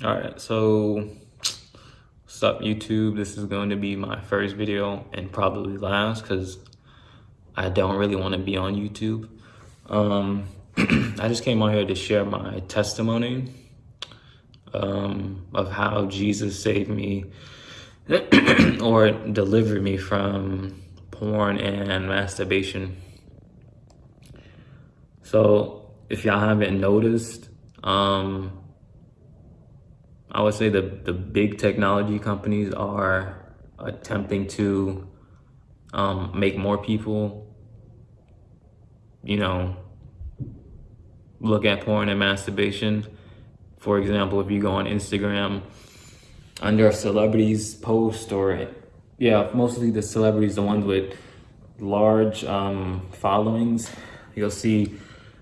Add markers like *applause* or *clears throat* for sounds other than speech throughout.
All right, so what's up YouTube? This is going to be my first video and probably last because I don't really want to be on YouTube. Um, *clears throat* I just came on here to share my testimony um, of how Jesus saved me *clears throat* or delivered me from porn and masturbation. So if y'all haven't noticed, um, I would say the, the big technology companies are attempting to um, make more people, you know, look at porn and masturbation. For example, if you go on Instagram, under a celebrity's post or, yeah, mostly the celebrities, the ones with large um, followings, you'll see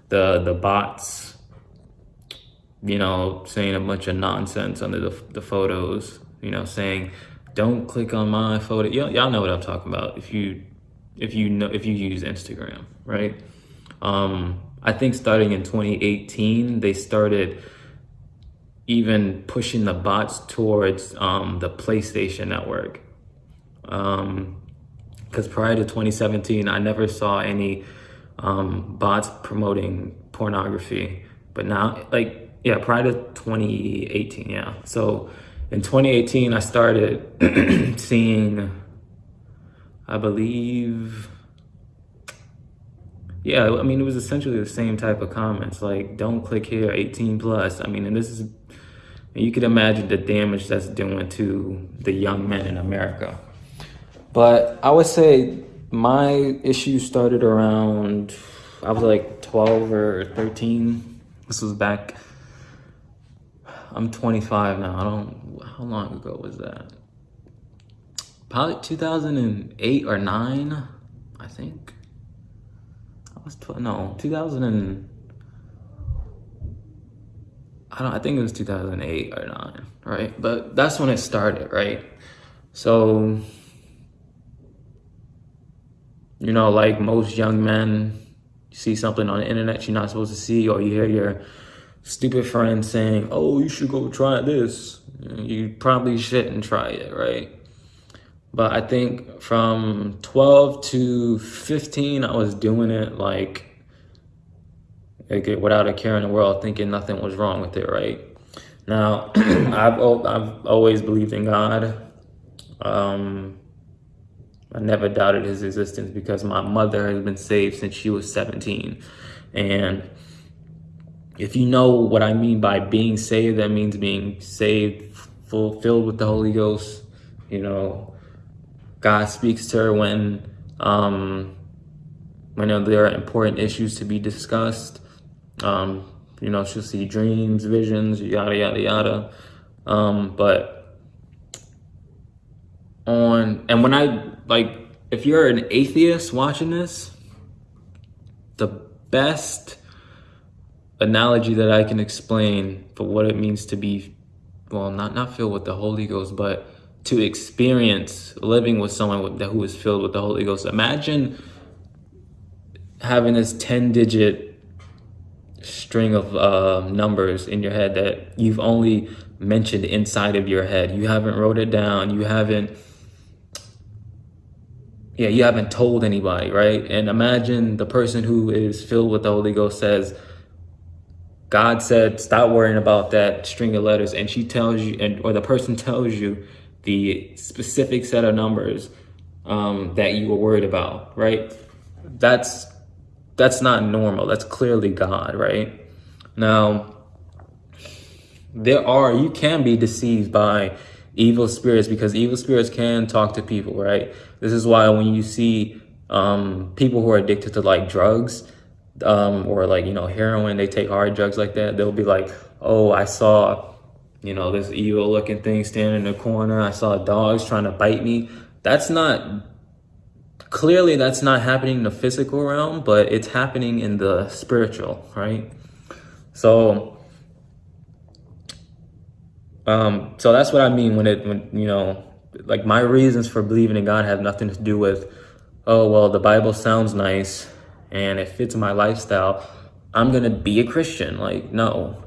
the, the bots you know, saying a bunch of nonsense under the, the photos, you know, saying, don't click on my photo. Y'all know what I'm talking about. If you, if you know, if you use Instagram, right? Um, I think starting in 2018, they started even pushing the bots towards um, the PlayStation network. Um, because prior to 2017, I never saw any um, bots promoting pornography. But now, like yeah, prior to 2018, yeah. So in 2018, I started *clears throat* seeing, I believe, yeah, I mean, it was essentially the same type of comments, like, don't click here, 18 plus. I mean, and this is, you could imagine the damage that's doing to the young men in America. But I would say my issue started around, I was like 12 or 13. This was back I'm 25 now. I don't, how long ago was that? Probably 2008 or 9, I think. I was 12, no, 2000 and, I don't, I think it was 2008 or 9, right? But that's when it started, right? So, you know, like most young men, you see something on the internet you're not supposed to see, or you hear your stupid friend saying, oh, you should go try this. You probably shouldn't try it, right? But I think from 12 to 15, I was doing it like, like without a care in the world, thinking nothing was wrong with it, right? Now, *clears throat* I've, I've always believed in God. Um, I never doubted his existence because my mother has been saved since she was 17. And if you know what I mean by being saved, that means being saved, fulfilled with the Holy Ghost. You know, God speaks to her when, um, when there are important issues to be discussed. Um, you know, she'll see dreams, visions, yada, yada, yada. Um, but on, and when I, like, if you're an atheist watching this, the best analogy that I can explain for what it means to be, well, not, not filled with the Holy Ghost, but to experience living with someone who is filled with the Holy Ghost. Imagine having this 10 digit string of uh, numbers in your head that you've only mentioned inside of your head. You haven't wrote it down. You haven't, yeah, you haven't told anybody, right? And imagine the person who is filled with the Holy Ghost says, God said, stop worrying about that string of letters. And she tells you, and or the person tells you the specific set of numbers um, that you were worried about, right? That's, that's not normal. That's clearly God, right? Now, there are, you can be deceived by evil spirits because evil spirits can talk to people, right? This is why when you see um, people who are addicted to like drugs, um, or like, you know, heroin, they take hard drugs like that, they'll be like, oh, I saw, you know, this evil looking thing standing in the corner. I saw dogs trying to bite me. That's not, clearly that's not happening in the physical realm, but it's happening in the spiritual, right? So, um, so that's what I mean when it, when, you know, like my reasons for believing in God have nothing to do with, oh, well, the Bible sounds nice and it fits my lifestyle, I'm gonna be a Christian. Like, no.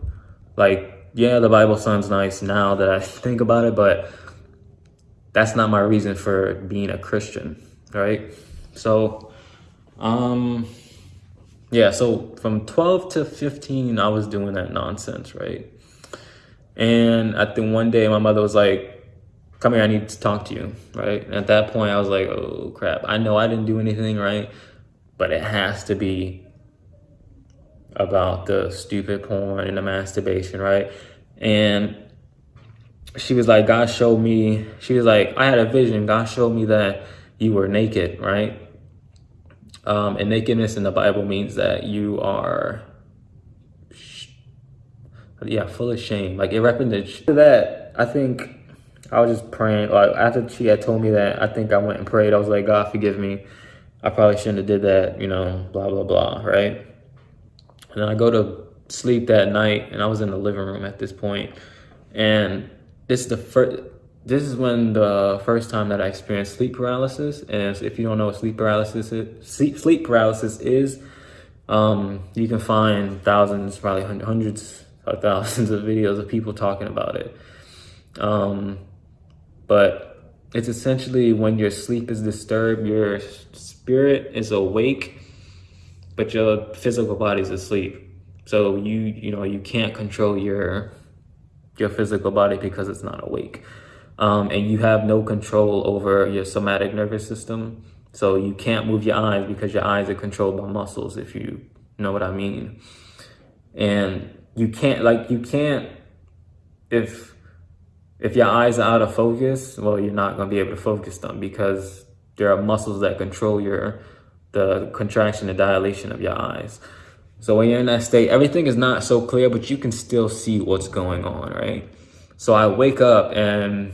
Like, yeah, the Bible sounds nice now that I *laughs* think about it, but that's not my reason for being a Christian, right? So, um, yeah, so from 12 to 15, I was doing that nonsense, right? And I think one day my mother was like, come here, I need to talk to you, right? And at that point, I was like, oh crap, I know I didn't do anything right, but it has to be about the stupid porn and the masturbation, right? And she was like, God showed me, she was like, I had a vision. God showed me that you were naked, right? Um, and nakedness in the Bible means that you are, yeah, full of shame. Like it represents that. I think I was just praying. Like after she had told me that, I think I went and prayed. I was like, God, forgive me. I probably shouldn't have did that. You know, blah blah blah. Right. And then I go to sleep that night, and I was in the living room at this point. and this is the first this is when the first time that I experienced sleep paralysis. And if you don't know what sleep paralysis is, sleep, sleep paralysis is, um, you can find thousands, probably hundreds of thousands of videos of people talking about it. Um, but it's essentially when your sleep is disturbed, your spirit is awake, but your physical body is asleep. So you, you know, you can't control your, your physical body because it's not awake um, and you have no control over your somatic nervous system. So you can't move your eyes because your eyes are controlled by muscles, if you know what I mean. And you can't, like, you can't, if, if your eyes are out of focus, well, you're not going to be able to focus them because there are muscles that control your, the contraction and dilation of your eyes. So when you're in that state, everything is not so clear, but you can still see what's going on, right? So I wake up and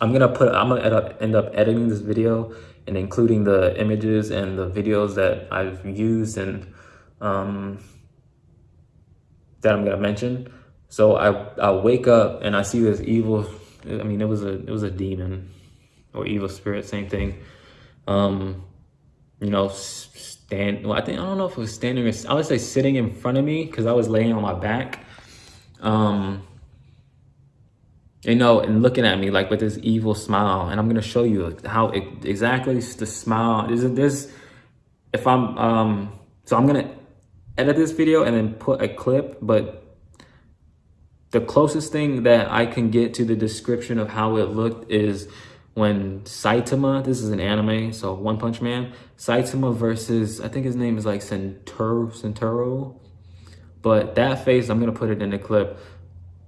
I'm gonna put, I'm gonna end up, end up editing this video and including the images and the videos that I've used and um, that I'm gonna mention. So I, I wake up and I see this evil, I mean, it was a, it was a demon or evil spirit, same thing. Um, you know, stand, well, I think, I don't know if it was standing or, I would say sitting in front of me because I was laying on my back. Um, you know, and looking at me like with this evil smile. And I'm gonna show you how it, exactly the smile is. This, if I'm, um, so I'm gonna edit this video and then put a clip, but the closest thing that I can get to the description of how it looked is when Saitama, this is an anime, so One Punch Man, Saitama versus, I think his name is like Centuro, Centuro. But that face, I'm gonna put it in the clip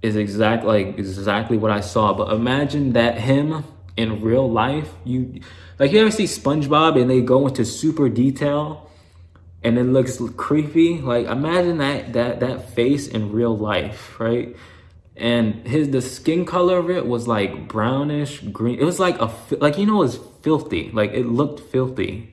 is exact like exactly what I saw. But imagine that him in real life, you like you ever see SpongeBob and they go into super detail and it looks creepy. Like imagine that that that face in real life, right? And his the skin color of it was like brownish green. It was like a like you know it was filthy. Like it looked filthy.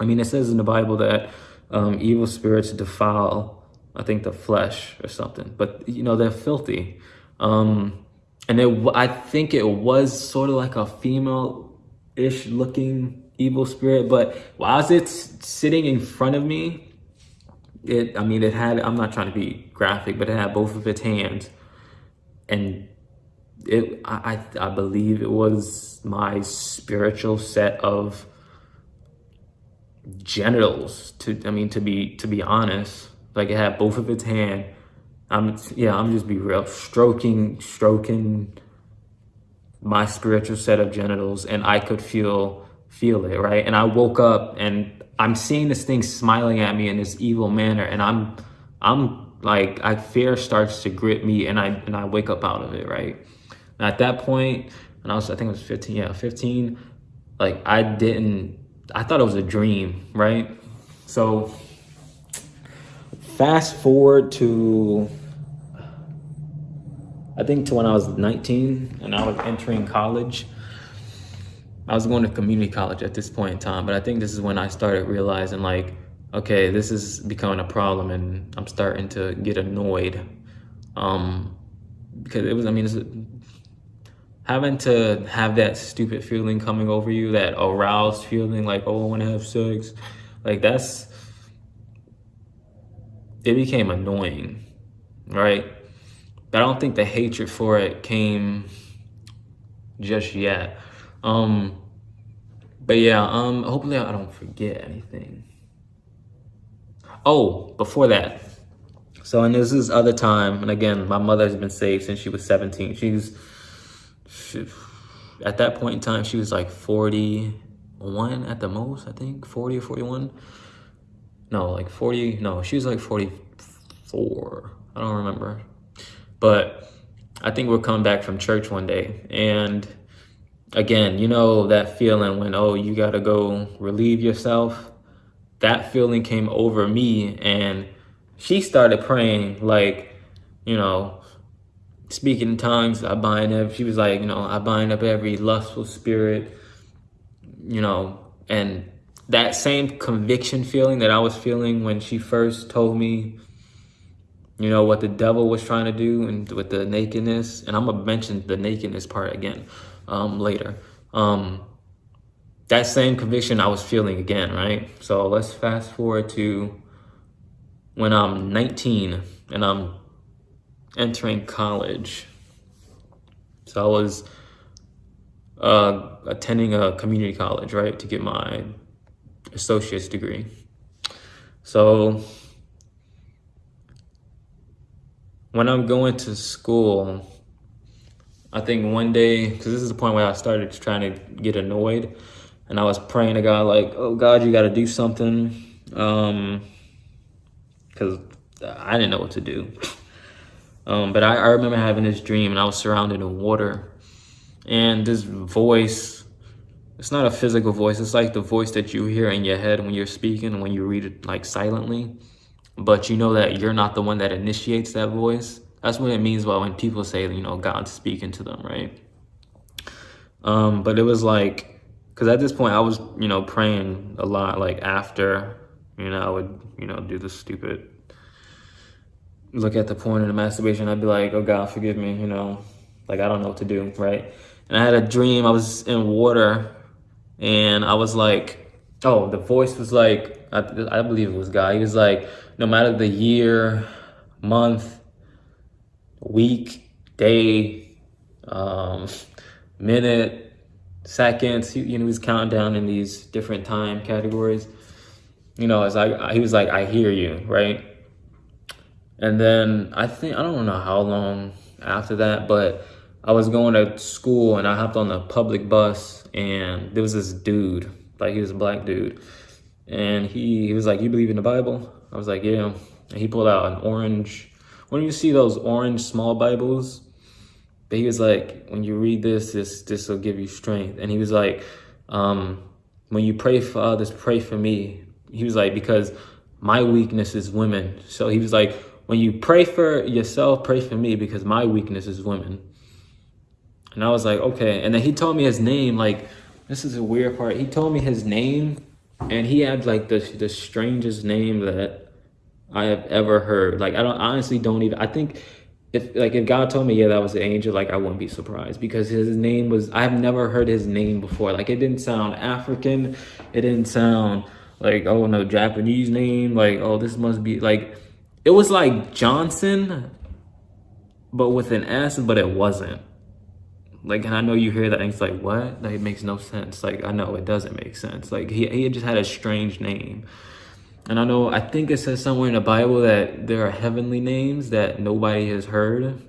I mean, it says in the Bible that um, evil spirits defile I think the flesh or something, but you know, they're filthy. Um, and it, I think it was sort of like a female-ish looking evil spirit, but while it's sitting in front of me, it, I mean, it had, I'm not trying to be graphic, but it had both of its hands and it, I, I believe it was my spiritual set of genitals to, I mean, to be, to be honest, like it had both of its hand. I'm yeah, I'm just be real, stroking, stroking my spiritual set of genitals, and I could feel feel it right. And I woke up and I'm seeing this thing smiling at me in this evil manner, and I'm I'm like I fear starts to grip me, and I and I wake up out of it right. And at that point, and I was I think I was 15, yeah, 15. Like I didn't, I thought it was a dream, right? So fast forward to I think to when I was 19 and I was entering college. I was going to community college at this point in time, but I think this is when I started realizing like, okay, this is becoming a problem and I'm starting to get annoyed. Um, because it was, I mean, having to have that stupid feeling coming over you, that aroused feeling like, oh, I want to have sex. Like that's, it became annoying, right? but I don't think the hatred for it came just yet. Um, but yeah, um, hopefully I don't forget anything. Oh, before that. So, and this is other time, and again, my mother has been saved since she was 17. She's, she, at that point in time, she was like 41 at the most, I think, 40 or 41. No, like 40, no, she was like 44. I don't remember. But I think we're coming back from church one day, and again, you know that feeling when, oh, you got to go relieve yourself. That feeling came over me and she started praying like, you know, speaking in tongues. I bind up. She was like, you know, I bind up every lustful spirit, you know, and that same conviction feeling that I was feeling when she first told me, you know, what the devil was trying to do and with the nakedness. And I'm going to mention the nakedness part again um, later. Um, that same conviction I was feeling again, right? So let's fast forward to when I'm 19 and I'm entering college. So I was uh, attending a community college, right, to get my associate's degree. So when I'm going to school, I think one day, because this is the point where I started trying to get annoyed, and I was praying to God, like, oh God, you got to do something, um, because I didn't know what to do. *laughs* Um, but I, I remember having this dream, and I was surrounded in water, and this voice. It's not a physical voice. It's like the voice that you hear in your head when you're speaking, when you read it like silently. But you know that you're not the one that initiates that voice that's what it means by when people say, you know, God's speaking to them, right? Um, but it was like, because at this point I was, you know, praying a lot. Like after, you know, I would, you know, do the stupid look at the porn and the masturbation. I'd be like, oh God, forgive me, you know, like I don't know what to do, right? And I had a dream. I was in water, and I was like, oh, the voice was like, I, I believe it was God. He was like, no matter the year, month, week, day, um, *laughs* minute, seconds. He, you know, he's counting down in these different time categories. You know, as I, he was like, I hear you, right? And then I think, I don't know how long after that, but I was going to school and I hopped on the public bus and there was this dude, like he was a black dude. And he, he was like, you believe in the Bible? I was like, yeah. And he pulled out an orange when you see those orange small Bibles, but he was like, when you read this, this this will give you strength. And he was like, um, when you pray for others, pray for me. He was like, because my weakness is women. So he was like, when you pray for yourself, pray for me because my weakness is women. And I was like, okay. And then he told me his name. Like, this is a weird part. He told me his name, and he had like the the strangest name that I have ever heard. Like I don't honestly don't even I think if like if God told me yeah that was the angel like I wouldn't be surprised because his name was I've never heard his name before. Like it didn't sound African. It didn't sound like oh no Japanese name. Like oh this must be like it was like Johnson but with an S but it wasn't. Like and I know you hear that and it's like what? Like it makes no sense. Like I know it doesn't make sense. Like he, he just had a strange name and I know, I think it says somewhere in the Bible that there are heavenly names that nobody has heard.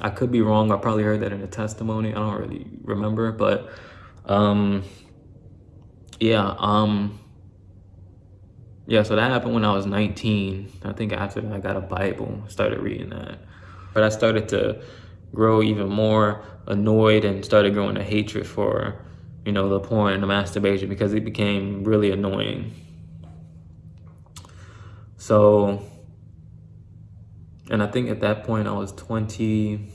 I could be wrong. I probably heard that in a testimony. I don't really remember, but um, yeah, um, yeah, so that happened when I was 19. I think after that, I got a Bible, started reading that. But I started to grow even more annoyed and started growing a hatred for, you know, the porn and the masturbation because it became really annoying. So, and I think at that point I was 20,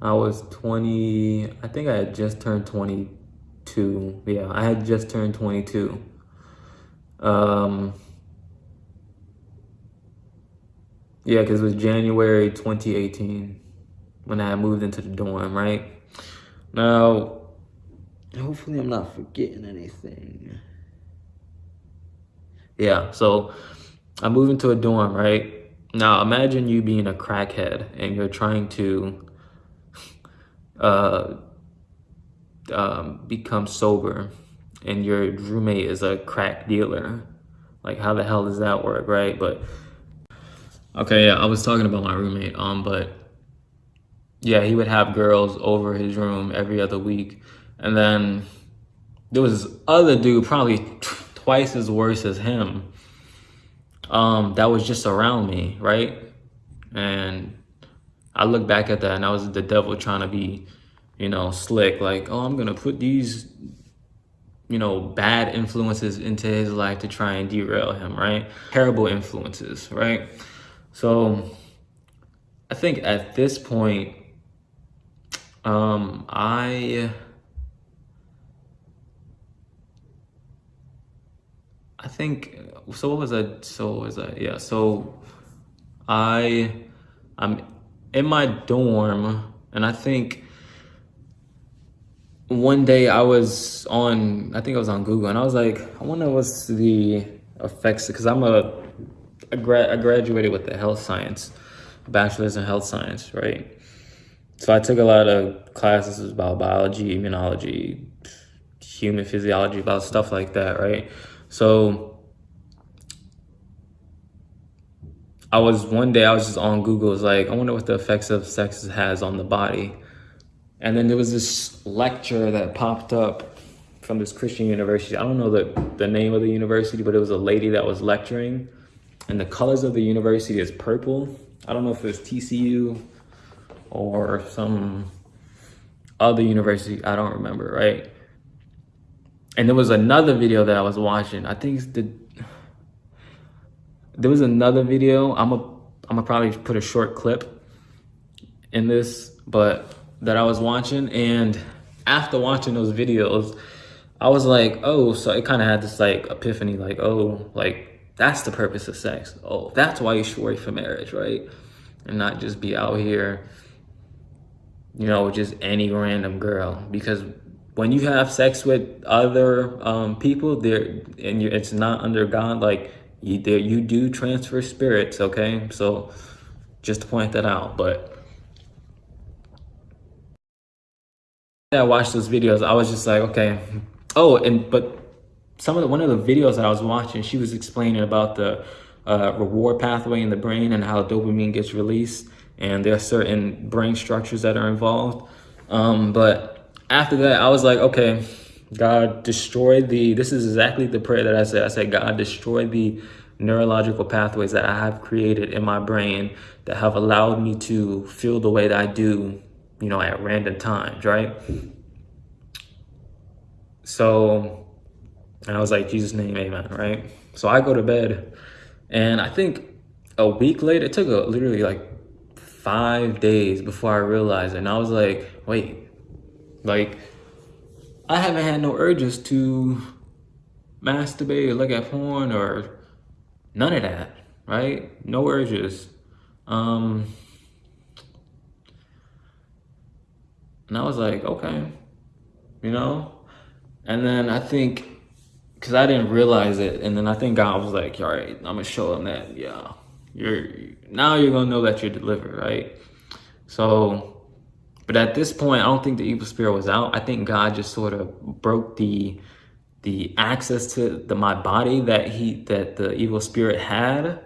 I was 20, I think I had just turned 22. Yeah, I had just turned 22. Um, yeah, because it was January 2018 when I moved into the dorm, right? Now, hopefully I'm not forgetting anything yeah, so I moved into a dorm, right? now imagine you being a crackhead and you're trying to uh, um, become sober and your roommate is a crack dealer. Like how the hell does that work, right? But okay, yeah, I was talking about my roommate, um, but yeah, he would have girls over his room every other week. And then there was this other dude, probably twice as worse as him, um, that was just around me, right? And I look back at that and I was the devil trying to be, you know, slick, like, oh, I'm gonna put these, you know, bad influences into his life to try and derail him, right? Terrible influences, right? So I think at this point, um, I I think so. What was that? So what was that? Yeah. So I I'm in my dorm, and I think one day I was on. I think I was on Google, and I was like, I wonder what's the effects because I'm a I, gra- I graduated with the health science, bachelor's in health science, right? So I took a lot of classes about biology, immunology, human physiology, about stuff like that, right? So I was one day I was just on Google, was like, I wonder what the effects of sex has on the body. And then there was this lecture that popped up from this Christian university. I don't know the, the name of the university, but it was a lady that was lecturing. And the colors of the university is purple. I don't know if it was TCU or some other university. I don't remember, right? And there was another video that I was watching. I think the there was another video. I'm a I'm gonna probably put a short clip in this, but that I was watching, and after watching those videos, I was like, oh, so it kind of had this like epiphany, like, oh, like that's the purpose of sex. Oh, that's why you should wait for marriage, right? And not just be out here, you know, with just any random girl because when you have sex with other um, people there and you, it's not under God, like you, there, you do transfer spirits. Okay. So just to point that out, but I watched those videos. I was just like, okay. Oh, and, but some of the, one of the videos I was watching, she was explaining about the uh, reward pathway in the brain and how dopamine gets released. And there are certain brain structures that are involved. Um, but after that, I was like, okay, God, destroy the, this is exactly the prayer that I said. I said, God, destroy the neurological pathways that I have created in my brain that have allowed me to feel the way that I do, you know, at random times, right? So, and I was like, Jesus' name, amen, right? So I go to bed, and I think a week later, it took a, literally like five days before I realized. And I was like, wait, like, I haven't had no urges to masturbate or look at porn or none of that, right? No urges. Um, and I was like, okay, you know? And then I think, because I didn't realize it, and then I think God was like, all right, I'm to show him that, yeah, you're, now you're to know that you're delivered, right? So but at this point, I don't think the evil spirit was out. I think God just sort of broke the the access to the my body that he that the evil spirit had,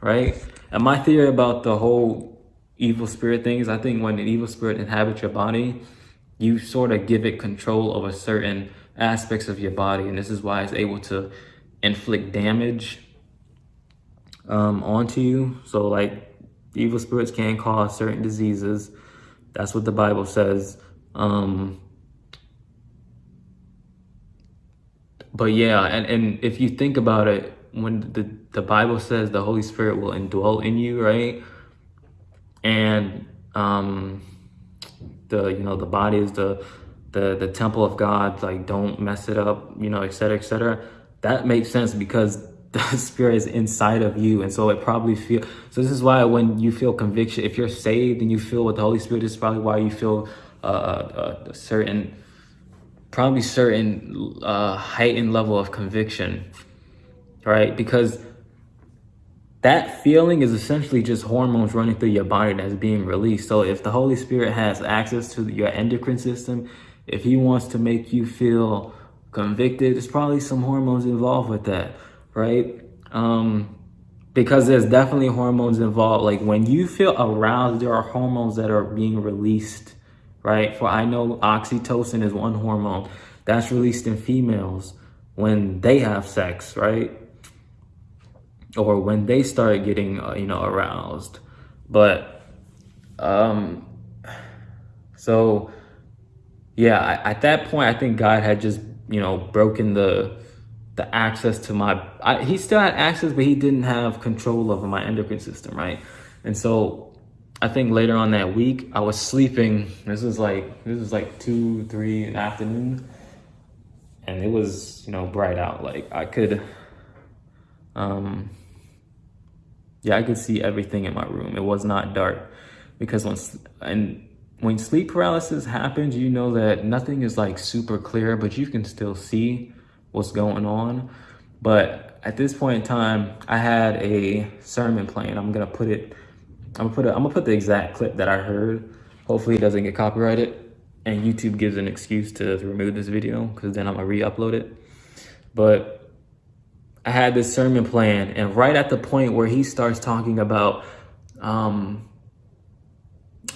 right? And my theory about the whole evil spirit thing is I think when an evil spirit inhabits your body, you sort of give it control over certain aspects of your body. And this is why it's able to inflict damage um, onto you. So like evil spirits can cause certain diseases that's what the Bible says. Um, but yeah, and, and if you think about it, when the, the Bible says the Holy Spirit will indwell in you, right? And um, the, you know, the body is the, the, the temple of God, like don't mess it up, you know, et cetera, et cetera. That makes sense because the *laughs* spirit is inside of you. And so it probably feel so this is why when you feel conviction if you're saved and you feel with the holy spirit is probably why you feel uh, uh, a certain probably certain uh, heightened level of conviction right? Because that feeling is essentially just hormones running through your body that's being released. So if the Holy Spirit has access to your endocrine system, if he wants to make you feel convicted, there's probably some hormones involved with that, right? Um, because there's definitely hormones involved. Like when you feel aroused, there are hormones that are being released, right? For I know oxytocin is one hormone that's released in females when they have sex, right? or when they start getting uh, you know aroused but um so yeah at that point i think god had just you know broken the the access to my I, he still had access but he didn't have control over my endocrine system right? And so i think later on that week i was sleeping. This was like this was like two three in the afternoon. And it was you know bright out. Like i could um yeah, I could see everything in my room. It was not dark. Because once, and when sleep paralysis happens, you know that nothing is like super clear, but you can still see what's going on. But at this point in time, I had a sermon playing. I'm gonna put it. I'm gonna put it. I'm gonna put the exact clip that I heard. Hopefully, it doesn't get copyrighted, and YouTube gives an excuse to, to remove this video because then I'm gonna re-upload it. But I had this sermon plan, and right at the point where he starts talking about, um,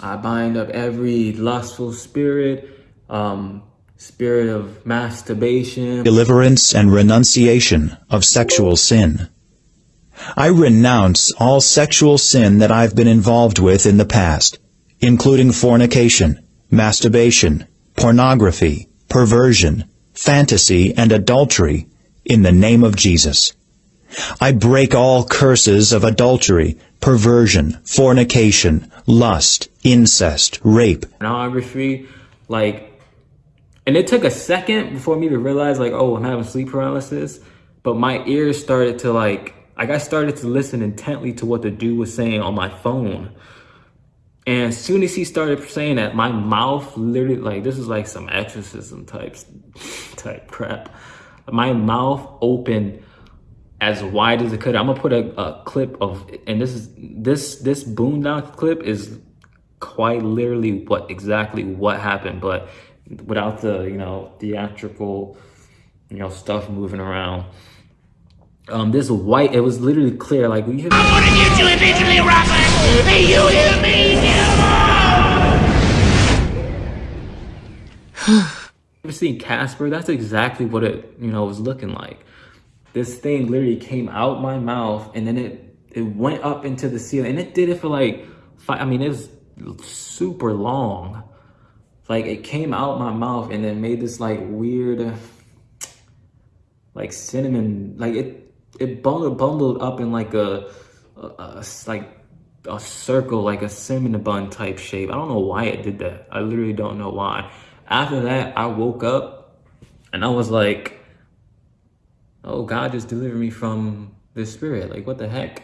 I bind up every lustful spirit, um, spirit of masturbation, deliverance and renunciation of sexual sin. I renounce all sexual sin that I've been involved with in the past, including fornication, masturbation, pornography, perversion, fantasy, and adultery, in the name of Jesus. I break all curses of adultery, perversion, fornication, lust, incest, rape. Pornography, like, and it took a second before me to realize, like, oh, I'm having sleep paralysis. But my ears started to, like, like I started to listen intently to what the dude was saying on my phone. And as soon as he started saying that, my mouth literally, like, this is like some exorcism types *laughs* type crap my mouth opened as wide as it could. I'm gonna put a, a clip of, and this is this this boondock clip is quite literally what exactly what happened, but without the you know theatrical you know stuff moving around. Um, this white, it was literally clear. Like we. I want to get you eventually, Robert. Hey, you hear me? ever seen Casper? That's exactly what it, you know, was looking like. This thing literally came out my mouth and then it, it went up into the ceiling and it did it for like, five, I mean, it was super long. Like it came out my mouth and then made this like weird, like cinnamon, like it, it bundled, bundled up in like a, a, a like a circle, like a cinnamon bun type shape. I don't know why it did that. I literally don't know why. After that, I woke up and I was like, oh, God just delivered me from this spirit. Like, what the heck?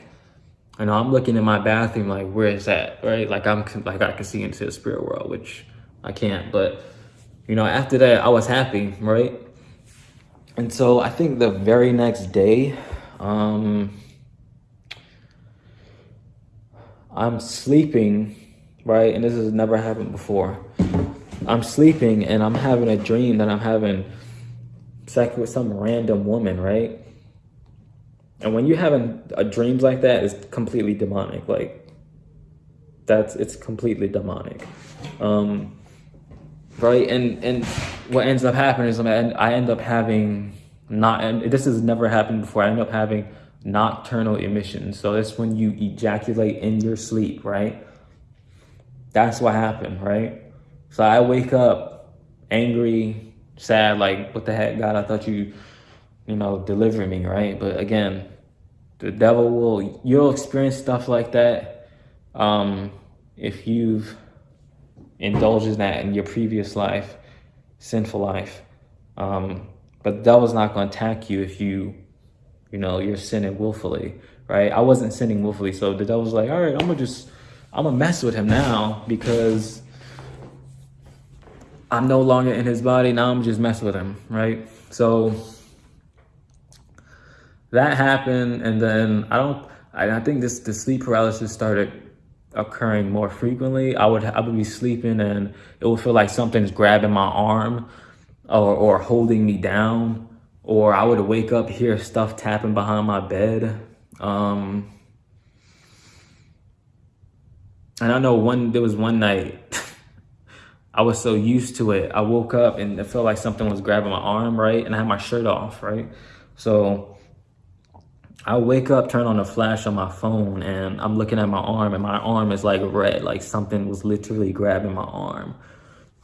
Know I'm looking in my bathroom, like, where is that? Right? Like, I'm like, I can see into the spirit world, which I can't. But, you know, after that, I was happy, right? And so I think the very next day, um, I'm sleeping, right? And this has never happened before. I'm sleeping and I'm having a dream that I'm having sex with some random woman, right? And when you're having a dreams like that, it's completely demonic. Like that's it's completely demonic, um, right? And and what ends up happening is I end up having not, and this has never happened before. I end up having nocturnal emissions. So that's when you ejaculate in your sleep, right? That's what happened, right? So I wake up angry, sad, like, what the heck, God, I thought you, you know, deliver me, right? But again, the devil will, you'll experience stuff like that um, if you've indulged in that in your previous life, sinful life. Um, but the devil's not going to attack you if you, you know, you're sinning willfully, right? I wasn't sinning willfully. So the devil's like, all right, I'm to just, I'm to mess with him now because I'm no longer in his body. Now I'm just messing with him, right? So that happened. And then I don't, I think this the sleep paralysis started occurring more frequently. I would I would be sleeping and it would feel like something's grabbing my arm or or holding me down, or I would wake up hear stuff tapping behind my bed. Um, and I know one there was one night *laughs* I was so used to it. I woke up and it felt like something was grabbing my arm, right? And I had my shirt off, right? So I wake up, turn on the flash on my phone, and I'm looking at my arm, and my arm is like red, like something was literally grabbing my arm.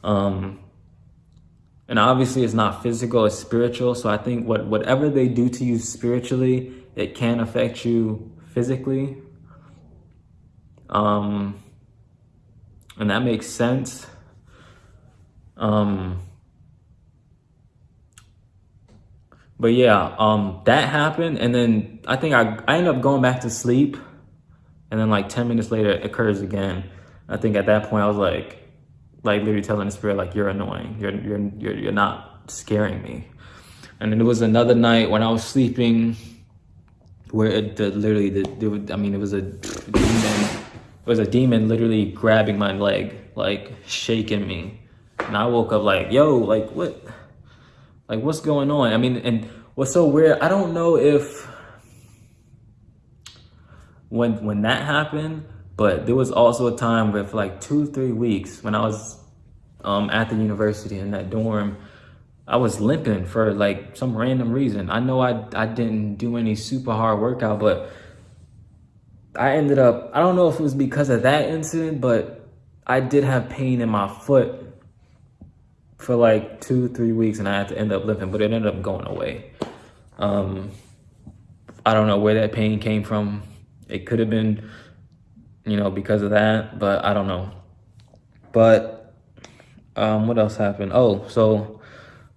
Um, and obviously, it's not physical; it's spiritual. So I think what whatever they do to you spiritually, it can affect you physically. Um, and that makes sense. Um, but yeah, um, that happened, and then I think I I ended up going back to sleep, and then like ten minutes later, it occurs again. I think at that point I was like, like literally telling the spirit like, "You're annoying. You're you're you're you're not scaring me." And then there was another night when I was sleeping, where it the, literally the, the I mean it was a demon. It was a demon literally grabbing my leg, like shaking me, and I woke up like, "Yo, like what?" Like, what's going on? I mean, and what's so weird, I don't know if when when that happened, but there was also a time where for like two, three weeks when I was um, at the university in that dorm, I was limping for like some random reason. I know I, I didn't do any super hard workout, but I ended up, I don't know if it was because of that incident, but I did have pain in my foot for like two, three weeks and I had to end up limping, but it ended up going away. Um, I don't know where that pain came from. It could have been, you know, because of that, but I don't know. But um, what else happened? Oh, so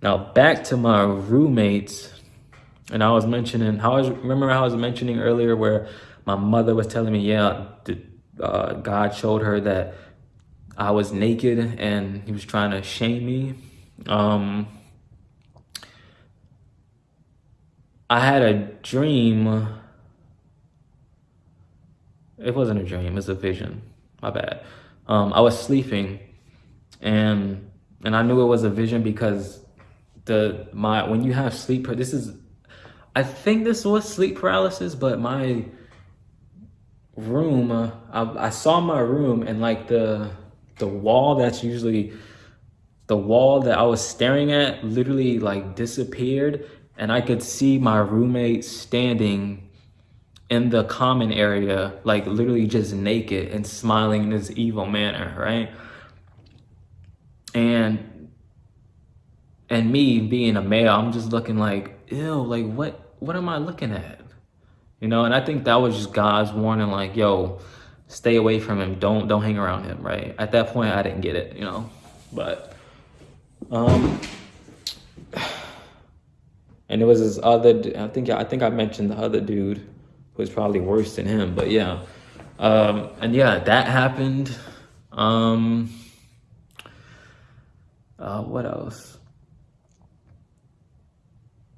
now back to my roommates. And I was mentioning how I was, remember how I was mentioning earlier where my mother was telling me, yeah, uh, God showed her that I was naked and he was trying to shame me. Um, I had a dream. It wasn't a dream, it was a vision. My bad. Um, I was sleeping and and I knew it was a vision because the my when you have sleep this is I think this was sleep paralysis, but my room I, I saw my room and like the the wall that's usually the wall that I was staring at literally like disappeared and I could see my roommate standing in the common area, like literally just naked and smiling in this evil manner, right? And and me being a male, I'm just looking like, ew, like what what am I looking at? You know, and I think that was just God's warning, like, yo, stay away from him. Don't don't hang around him, right? At that point, I didn't get it, you know. But um, and it was this other. I think I think I mentioned the other dude who was probably worse than him. But yeah, um, and yeah, that happened. Um, uh, what else?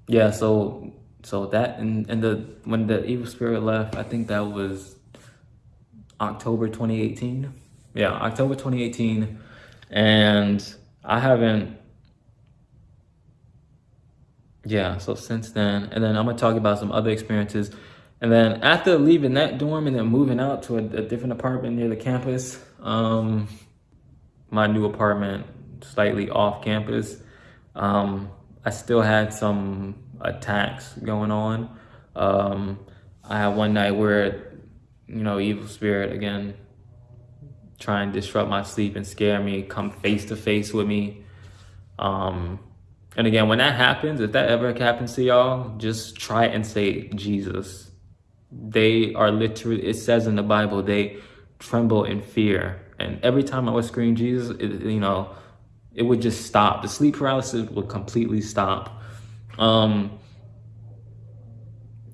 Yeah, so so that and and the when the evil spirit left, I think that was October 2018. Yeah, October 2018. And I haven't, yeah, so since then. And then I'm to talk about some other experiences. And then after leaving that dorm and then moving out to a, a different apartment near the campus, um, my new apartment slightly off campus, um, I still had some attacks going on. Um, I had one night where you know, evil spirit again, try and disrupt my sleep and scare me, come face to face with me. Um, and again, when that happens, if that ever happens to y'all, just try and say Jesus. They are literally, it says in the Bible, they tremble in fear. And every time I would scream Jesus, it, you know, it would just stop. The sleep paralysis would completely stop. Um,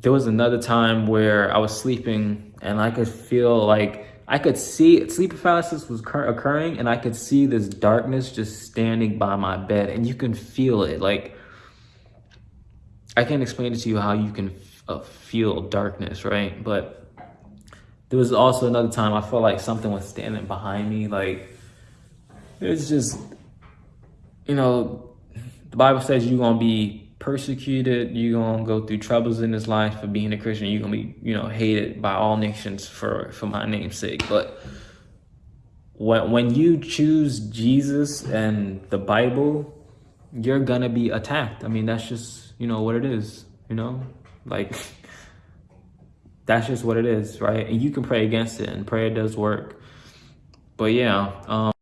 there was another time where I was sleeping and I could feel like I could see sleep paralysis was occurring and I could see this darkness just standing by my bed and you can feel it like I can't explain it to you how you can uh, feel darkness right but there was also another time I felt like something was standing behind me. Like it's just, you know, the Bible says you're gonna be persecuted, you're gonna go through troubles in this life for being a Christian, you're gonna be, you know, hated by all nations for for my name's sake. But when when you choose Jesus and the Bible, you're gonna be attacked. I mean, that's just, you know, what it is, you know? Like *laughs* that's just what it is, right? And you can pray against it, and prayer does work. But yeah, um,